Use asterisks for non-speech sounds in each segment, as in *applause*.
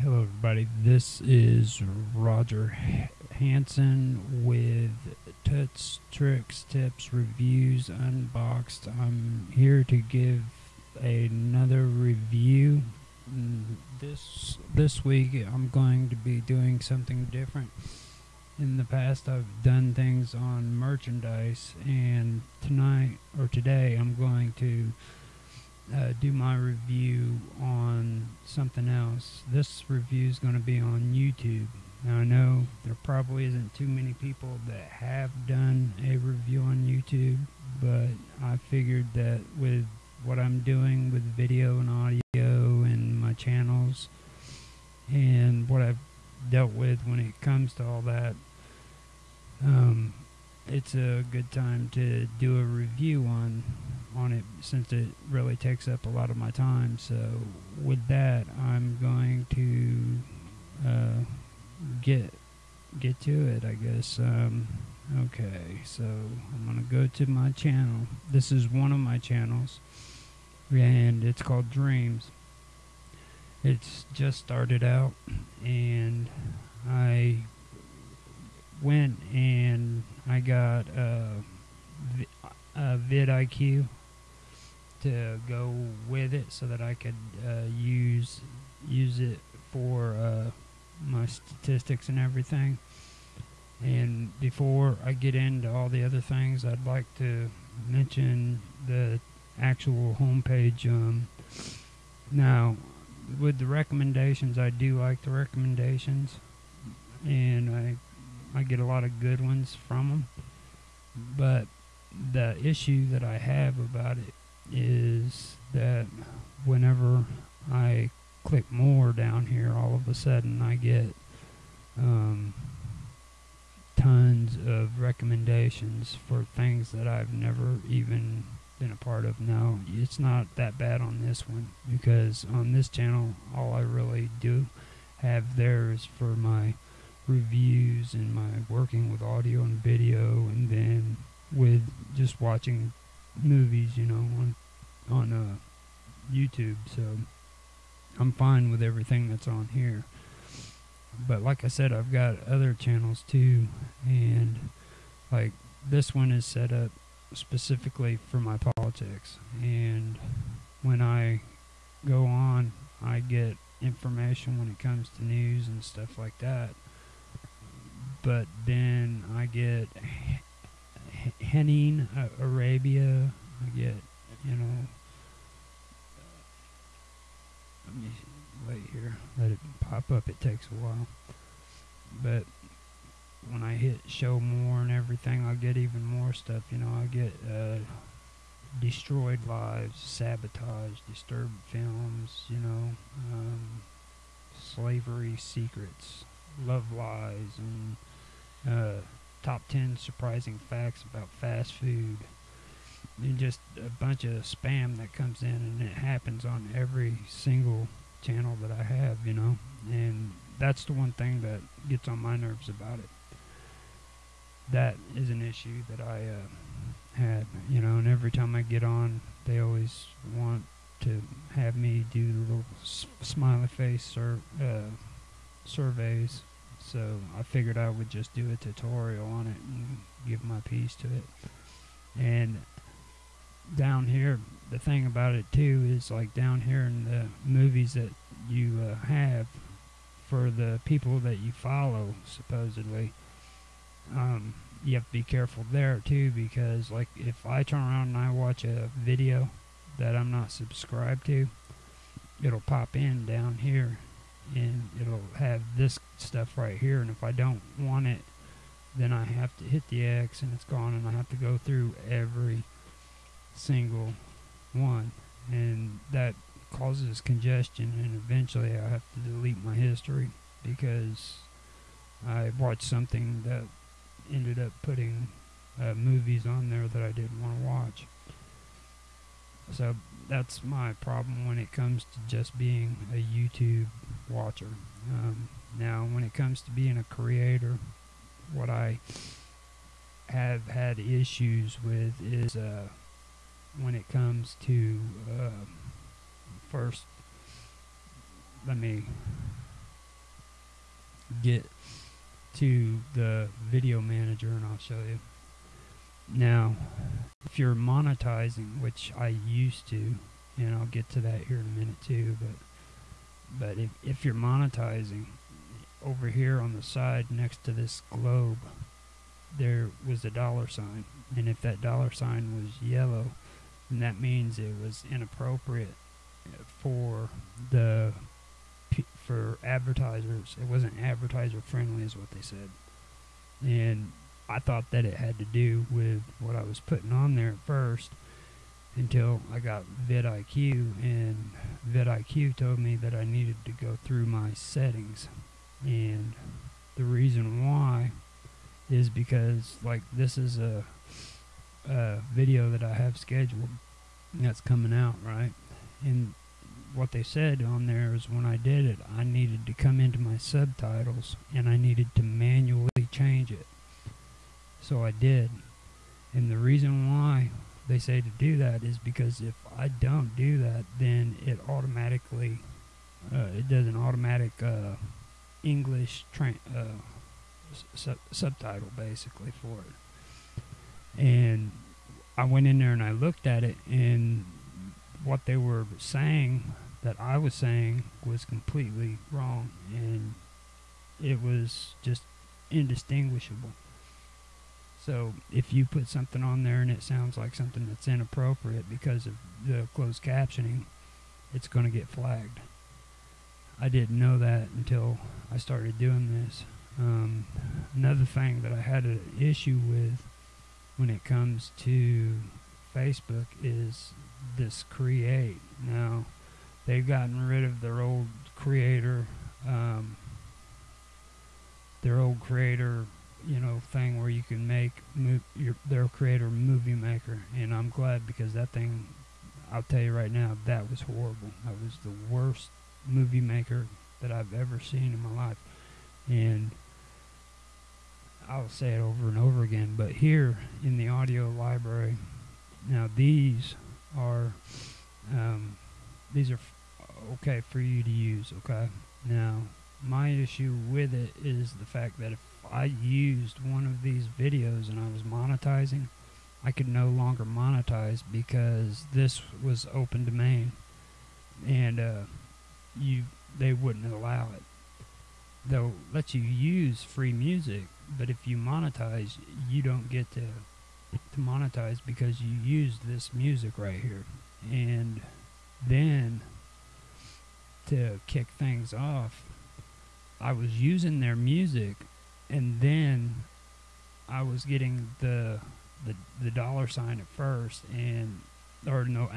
Hello, everybody. This is Roger Hanson with Tuts, Tricks, Tips, Reviews, Unboxed. I'm here to give another review. Mm, This this week, I'm going to be doing something different. In the past, I've done things on merchandise, and tonight or today, I'm going to uh, do my review on something else. This review is going to be on YouTube. Now, I know there probably isn't too many people that have done a review on YouTube, but I figured that with what I'm doing with video and audio and my channels and what I've dealt with when it comes to all that, um, it's a good time to do a review on on it since it really takes up a lot of my time. So with that, I'm going to uh, get get to it. I guess. Um, okay, so I'm gonna go to my channel. This is one of my channels, and it's called Dreams. It's just started out, and I went and I got a, uh, vidIQ to go with it so that I could uh, use use it for uh, my statistics and everything. And before I get into all the other things, I'd like to mention the actual homepage. Um, now, with the recommendations, I do like the recommendations, and I I get a lot of good ones from them. But the issue that I have about it is that whenever I click more down here, all of a sudden I get um, tons of recommendations for things that I've never even been a part of. Now, it's not that bad on this one because on this channel, all I really do have there is for my reviews and my working with audio and video and then with just watching movies, you know, on on uh, YouTube. So I'm fine with everything that's on here. But like I said, I've got other channels too, and like this one is set up specifically for my politics. And when I go on, I get information when it comes to news and stuff like that. But then I get Henning uh, Arabia. I get, you know. Let me wait here. Let it pop up. It takes a while. But when I hit show more and everything, I'll get even more stuff. You know, I get uh, destroyed lives, sabotage, disturbed films. You know, um, slavery secrets, love lies, and uh, top 10 surprising facts about fast food and just a bunch of spam that comes in and it happens on every single channel that I have, you know. And that's the one thing that gets on my nerves about it. That is an issue that I uh, had, you know, and every time I get on, they always want to have me do the little smiley face sur- uh, surveys so I figured I would just do a tutorial on it and give my piece to it. And down here, the thing about it too is like down here in the movies that you uh, have for the people that you follow, supposedly, um, you have to be careful there too because like if I turn around and I watch a video that I'm not subscribed to, it'll pop in down here and it'll have this stuff right here and if I don't want it then I have to hit the X and it's gone and I have to go through every single one. And that causes congestion and eventually I have to delete my history because I watched something that ended up putting uh, movies on there that I didn't want to watch. So that's my problem when it comes to just being a YouTube watcher. Um, now, when it comes to being a creator, what I have had issues with is uh, when it comes to uh, first. Let me get to the video manager and I'll show you. Now, if you're monetizing, which I used to, and I'll get to that here in a minute too, but but if, if you're monetizing over here on the side next to this globe, there was a dollar sign, and if that dollar sign was yellow, then that means it was inappropriate for the for advertisers. It wasn't advertiser friendly, is what they said, and I thought that it had to do with what I was putting on there at first until I got vidIQ and vidIQ told me that I needed to go through my settings. And the reason why is because like this is a, a video that I have scheduled that's coming out right? And what they said on there is when I did it I needed to come into my subtitles and I needed to manually change it so I did. And the reason why they say to do that is because if I don't do that, then it automatically, uh, it does an automatic uh, English tra- uh, su- subtitle basically for it. And I went in there and I looked at it, and what they were saying that I was saying was completely wrong, and it was just indistinguishable. So if you put something on there and it sounds like something that's inappropriate because of the closed captioning, it's going to get flagged. I didn't know that until I started doing this. Um, another thing that I had an issue with when it comes to Facebook is this create. Now, they've gotten rid of their old creator, um, their old creator you know thing where you can make move your their creator movie maker and I'm glad because that thing I'll tell you right now that was horrible. That was the worst movie maker that I've ever seen in my life. And I'll say it over and over again but here in the audio library now these are um, these are okay for you to use okay? Now my issue with it is the fact that if I used one of these videos and I was monetizing, I could no longer monetize because this was open domain, and uh, you they wouldn't allow it. They'll let you use free music, but if you monetize, you don't get to to monetize because you used this music right here, and then to kick things off, I was using their music and then I was getting the the the dollar sign at first, and or no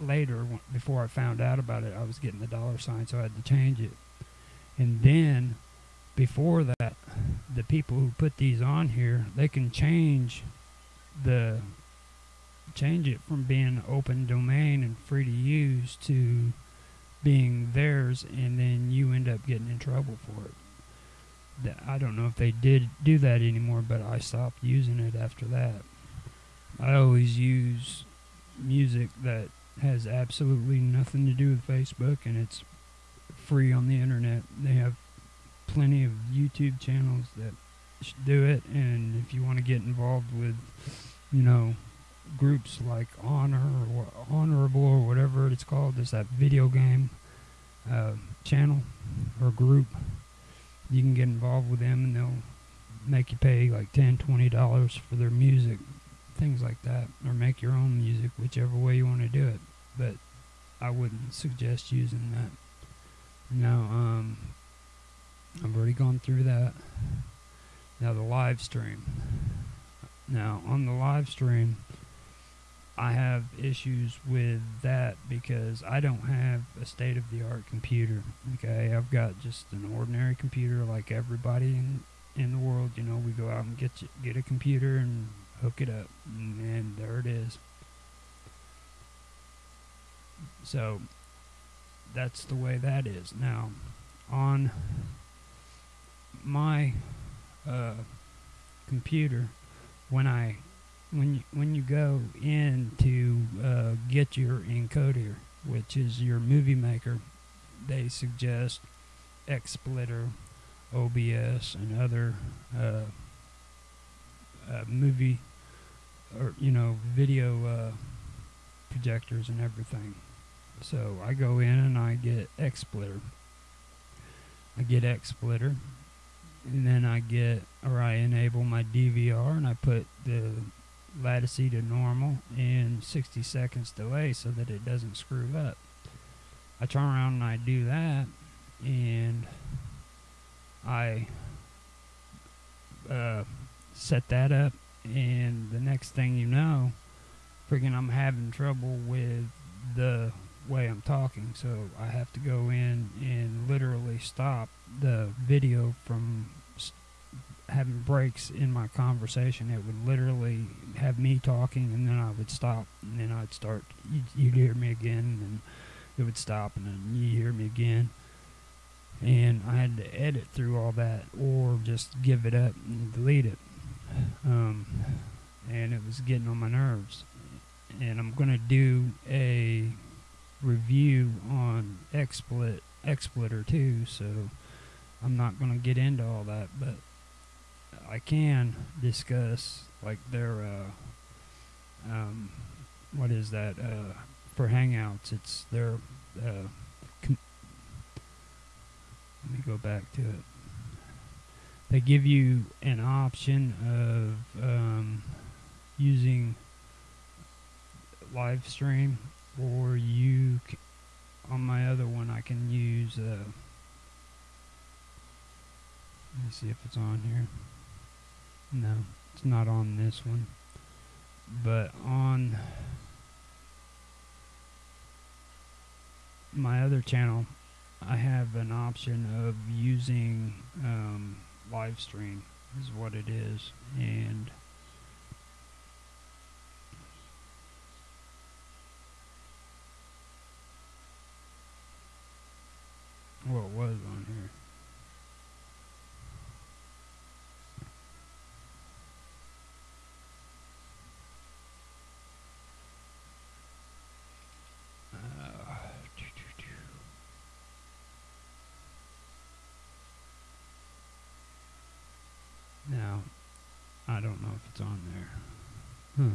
later before I found out about it, I was getting the dollar sign, so I had to change it. And then before that, the people who put these on here, they can change the change it from being open domain and free to use to being theirs, and then you end up getting in trouble for it. I don't know if they did do that anymore, but I stopped using it after that. I always use music that has absolutely nothing to do with Facebook, and it's free on the internet. They have plenty of YouTube channels that do it, and if you want to get involved with, you know, groups like Honor or Honorable or whatever it's called, there's that video game uh, channel or group. You can get involved with them and they'll make you pay like 10 20 dollars for their music things like that or make your own music whichever way you want to do it. But i wouldn't suggest using that. Now um i've already gone through that. Now the live stream. Now on the live stream I have issues with that because I don't have a state of the art computer. Okay, I've got just an ordinary computer like everybody in in the world. You know, we go out and get get a computer and hook it up, and, there it is. So that's the way that is now. On my uh, computer, when I when you, when you go in to uh, get your encoder, which is your movie maker, they suggest XSplitter, OBS, and other uh, uh, movie or you know video uh, projectors and everything. So I go in and I get XSplitter. I get XSplitter, and then I get or I enable my DVR and I put the lattice to normal and 60 seconds delay so that it doesn't screw up. I turn around and I do that and I uh, set that up and the next thing you know freaking I'm having trouble with the way I'm talking so I have to go in and literally stop the video from having breaks in my conversation. It would literally have me talking, and then I would stop, and then I'd start. You'd, you'd hear me again, and it would stop, and then you hear me again. And I had to edit through all that, or just give it up and delete it. Um, and it was getting on my nerves. And I'm gonna do a review on XSplit XSplitter too, so I'm not gonna get into all that, but I can discuss like their uh, um, what is that uh, for Hangouts? It's their uh, let me go back to it. They give you an option of um, using live stream, or you on my other one I can use. Uh, let me see if it's on here. No, it's not on this one. But on my other channel, I have an option of using um, live stream, is what it is. And it was on here. Uh, Now, I don't know if it's on there. Hmm.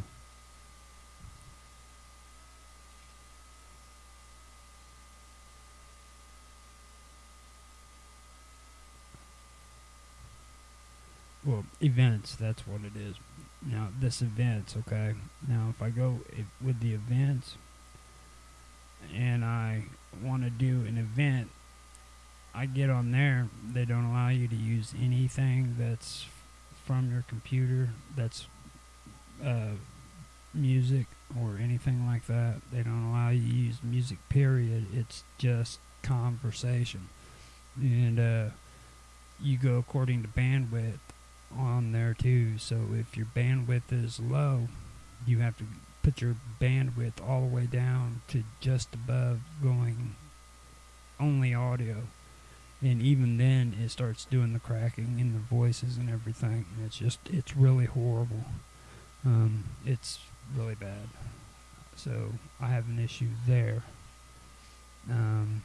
Well, events, that's what it is. Now, this events, okay. Now, if I go if, with the events and I want to do an event, I get on there. They don't allow you to use anything that's from your computer that's uh, music or anything like that. They don't allow you to use music, period. It's just conversation. And uh, you go according to bandwidth on there too. So if your bandwidth is low, you have to put your bandwidth all the way down to just above going only audio. And even then, it starts doing the cracking in the voices and everything. It's just, it's really horrible. Um, it's really bad. So I have an issue there. Um,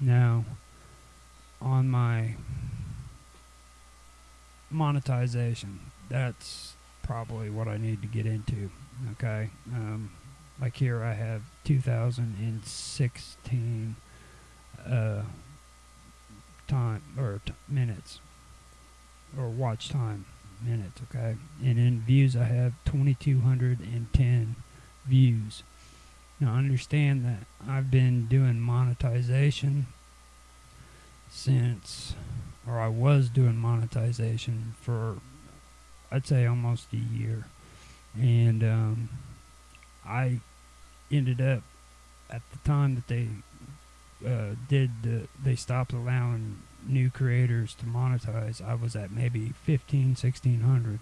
now, on my monetization, that's probably what I need to get into. Okay. Um, like here, I have 2016 uh, time or minutes or watch time minutes. Okay. And in views, I have 2,210 views. Now, understand that I've been doing monetization since, or I was doing monetization for, I'd say almost a year. And um, I ended up, at the time that they uh, did, the, they stopped allowing new creators to monetize, I was at maybe 15, 1600.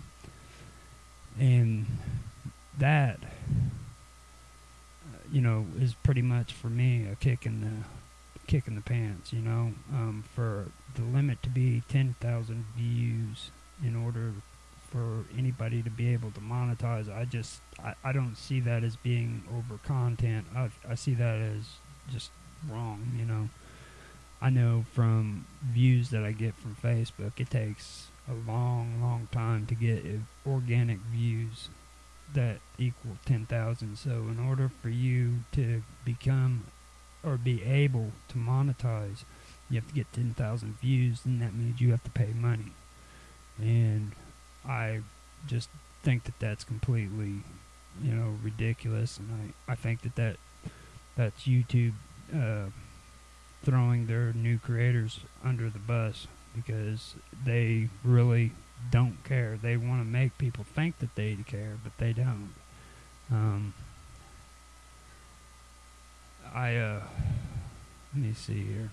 And that, uh, you know, is pretty much for me a kick in the kick in the pants, you know, um, for the limit to be 10,000 views in order for anybody to be able to monetize. I just I, I don't see that as being over content. I I see that as just wrong. You know, I know from views that I get from Facebook, it takes a long, long time to get organic views that equal 10,000. So, in order for you to become or be able to monetize, you have to get 10,000 views, and that means you have to pay money. And I just think that that's completely, you know, ridiculous, and I, I think that, that that's YouTube uh, throwing their new creators under the bus because they really don't care. They want to make people think that they care, but they don't. Um, I uh, let me see here.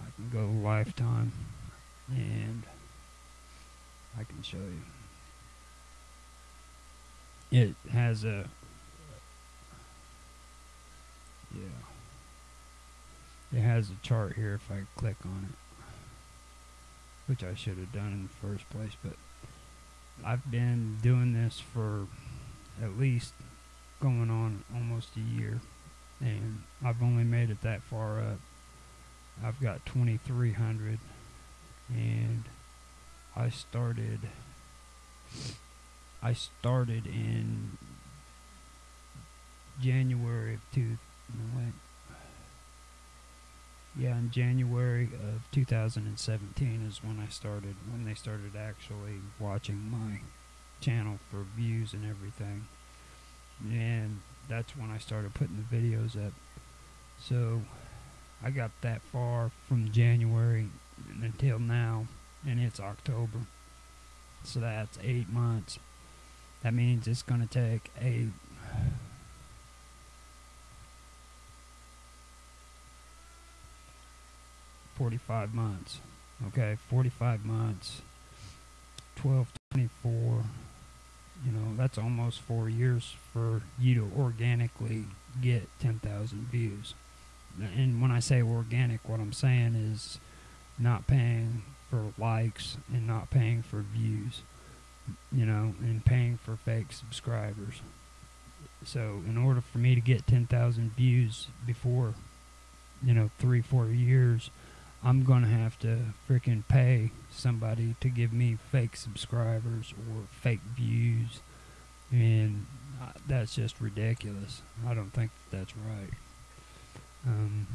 I can go lifetime and I can show you. It has a yeah. It has a chart here if I click on it. Which I should have done in the first place, but I've been doing this for at least going on almost a year and I've only made it that far up. I've got 2300 and I started I started in January of two yeah, in January of 2017 is when I started, when they started actually watching my channel for views and everything. And that's when I started putting the videos up. So I got that far from January until now, and it's October. So that's eight months. That means it's going to take a 45 months. Okay, 45 months, 12, 24, you know, that's almost four years for you to organically get 10,000 views. And when I say organic, what I'm saying is not paying for likes and not paying for views, you know, and paying for fake subscribers. So, in order for me to get 10,000 views before, you know, three, four years, I'm going to have to freaking pay somebody to give me fake subscribers or fake views. And uh, that's just ridiculous. I don't think that that's right. Um,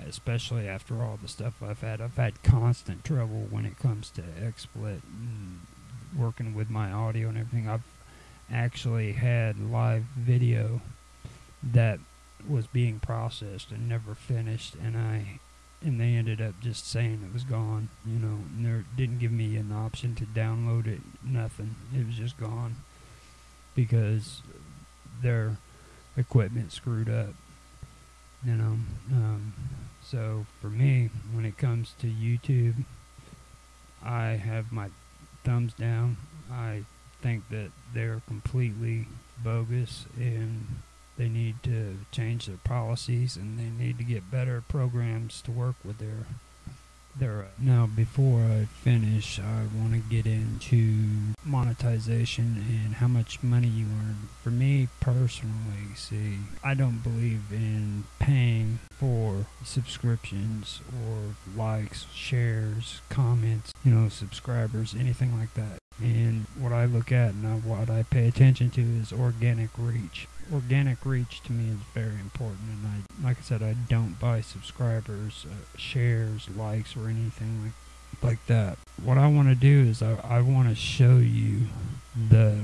especially after all the stuff I've had. I've had constant trouble when it comes to XSplit and working with my audio and everything. I've actually had live video that was being processed and never finished, and I and they ended up just saying it was gone. You know, and they didn't give me an option to download it. Nothing. It was just gone because their equipment screwed up. You know, um, so for me, when it comes to YouTube, I have my thumbs down. I think that they're completely bogus and they need to change their policies and they need to get better programs to work with their uh, now before I finish I want to get into monetization and how much money you earn. For me personally see I don't believe in paying for subscriptions or likes shares comments you know subscribers anything like that. And what I look at and what I pay attention to is organic reach organic reach to me is very important and I like I said I don't buy subscribers uh, shares likes or anything like like that. What I want to do is I, I want to show you the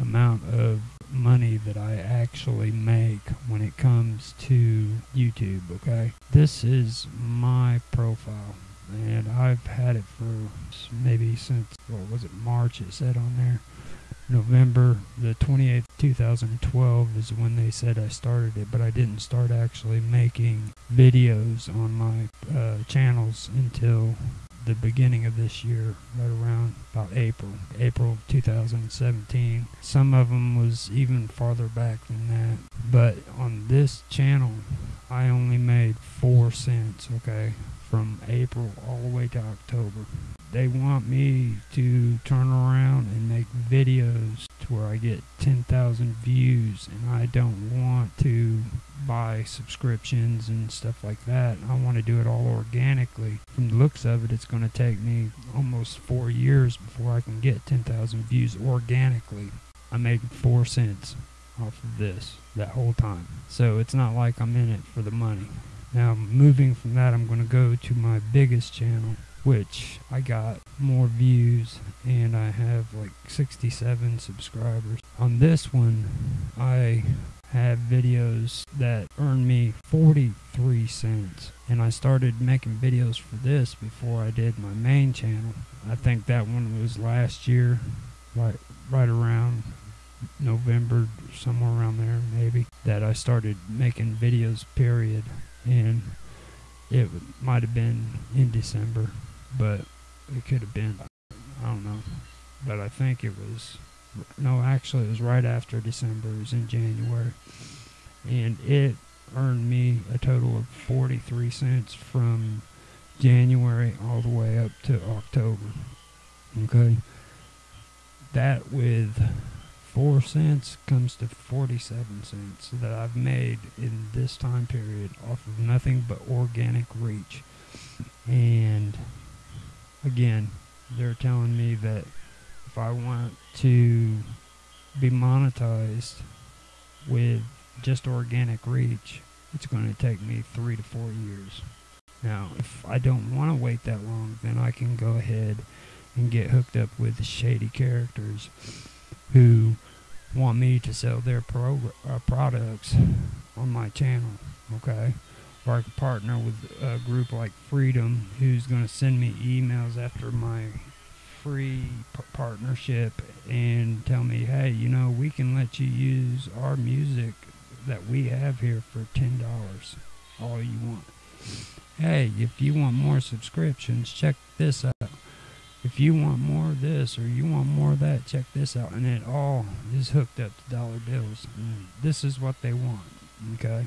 amount of money that I actually make when it comes to YouTube okay? This is my profile and I've had it for maybe since what was it March it said on there November the 28th, 2012 is when they said I started it, but I didn't start actually making videos on my uh, channels until the beginning of this year, right around about April, April 2017. Some of them was even farther back than that. But on this channel, I only made four cents, okay, from April all the way to October. They want me to turn around and videos to where I get 10,000 views, and I don't want to buy subscriptions and stuff like that. I want to do it all organically. From the looks of it, it's going to take me almost four years before I can get 10,000 views organically. I made four cents off of this that whole time. So it's not like I'm in it for the money. Now, moving from that, I'm going to go to my biggest channel, which I got more views and I have like 67 subscribers. On this one, I have videos that earn me 43 cents. And I started making videos for this before I did my main channel. I think that one was last year, right, right around November, somewhere around there, maybe, that I started making videos, period. And it might have been in December, but it could have been, I don't know. But I think it was, no, actually, it was right after December, it was in January. And it earned me a total of 43 cents from January all the way up to October. Okay? That with four cents comes to 47 cents that I've made in this time period off of nothing but organic reach. And again, they're telling me that if I want to be monetized with just organic reach, it's going to take me three to four years. Now, if I don't want to wait that long, then I can go ahead and get hooked up with shady characters who want me to sell their pro- uh, products on my channel, okay? Can partner with a group like Freedom who's going to send me emails after my free p- partnership and tell me, hey, you know, we can let you use our music that we have here for $10, all you want. Hey, if you want more subscriptions, check this out if you want more of this or you want more of that, check this out. And it all is hooked up to dollar bills. And this is what they want. Okay.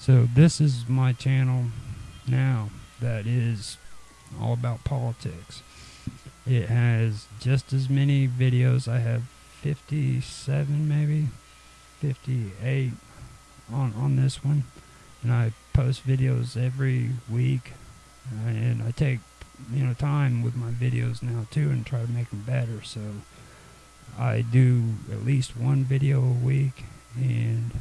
So this is my channel now that is all about politics. It has just as many videos. I have 57 maybe 58 on on this one and I post videos every week and I take you know time with my videos now too and try to make them better so I do at least one video a week and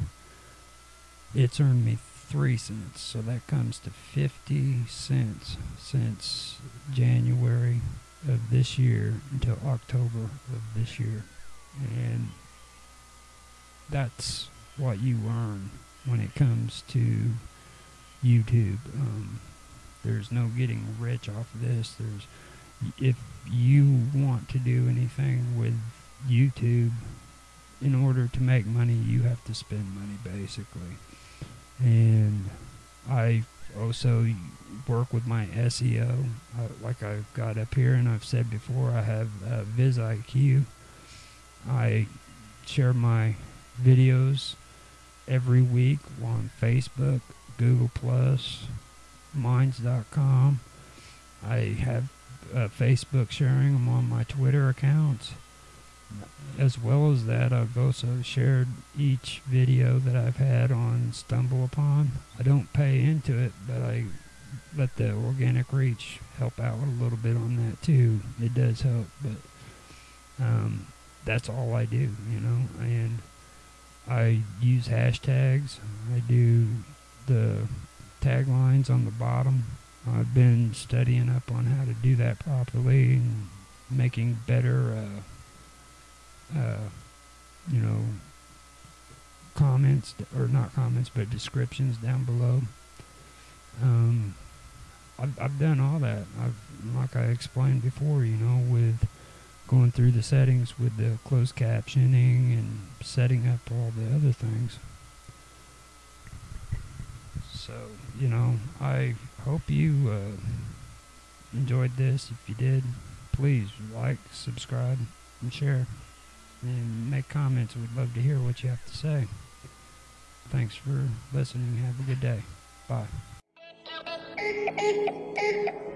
it's earned me three cents so that comes to 50 cents since January of this year until October of this year and that's what you earn when it comes to YouTube um, there's no getting rich off of this. There's if you want to do anything with YouTube, in order to make money, you have to spend money basically. And I also work with my SEO, uh, like I've got up here, and I've said before, I have uh, vidIQ. I share my videos every week on Facebook, Google Plus, minds.com. I have uh, Facebook sharing them on my Twitter accounts. As well as that, I've also shared each video that I've had on StumbleUpon. I don't pay into it, but I let the organic reach help out a little bit on that too. It does help, but um, that's all I do, you know. And I use hashtags. I do the taglines on the bottom. I've been studying up on how to do that properly and making better, uh, uh, you know, comments or not comments, but descriptions down below. Um, I've, I've done all that. I've, like I explained before, you know, with going through the settings with the closed captioning and setting up all the other things. So, you know, I hope you uh, enjoyed this. If you did, please like, subscribe, and share. And make comments. We'd love to hear what you have to say. Thanks for listening. Have a good day. Bye. *laughs*